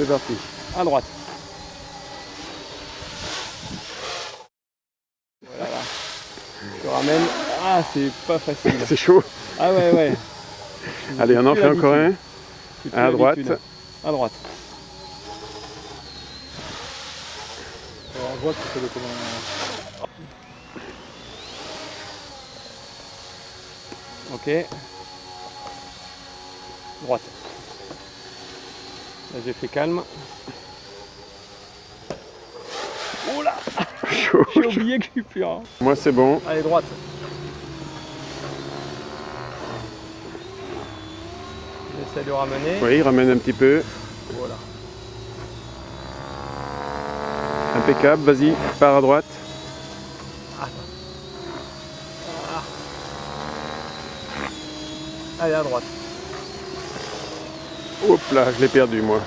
C'est parti. À droite. Voilà. Je ramène. Ah, c'est pas facile. C'est chaud. Ah ouais, ouais. Allez, on en fait encore un. À droite. À droite. Alors, on voit que c'est le comment. Ok. Droite. Là, j'ai fait calme. Oh là. J'ai oublié que je suis. Moi, c'est bon. Allez, droite. J'essaie de ramener. Oui, ramène un petit peu. Voilà. Impeccable. Vas-y, pars à droite. Allez, à droite. Hop là, je l'ai perdu, moi.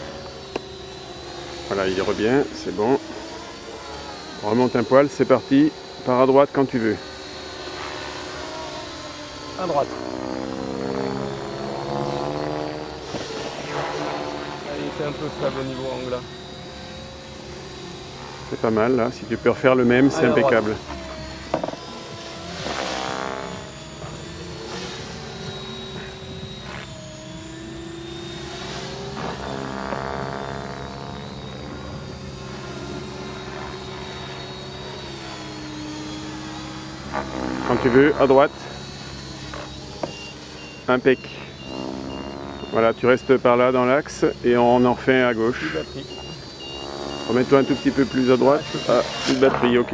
Voilà, il revient. C'est bon. On remonte un poil. C'est parti. Pars à droite quand tu veux. À droite. Allez, c'est un peu stable au niveau angle. C'est pas mal, là. Si tu peux refaire le même, c'est impeccable. Quand tu veux, à droite. Impec. Voilà, tu restes par là dans l'axe et on en refait un à gauche. Remets-toi un tout petit peu plus à droite. Ah, plus de batterie, ok.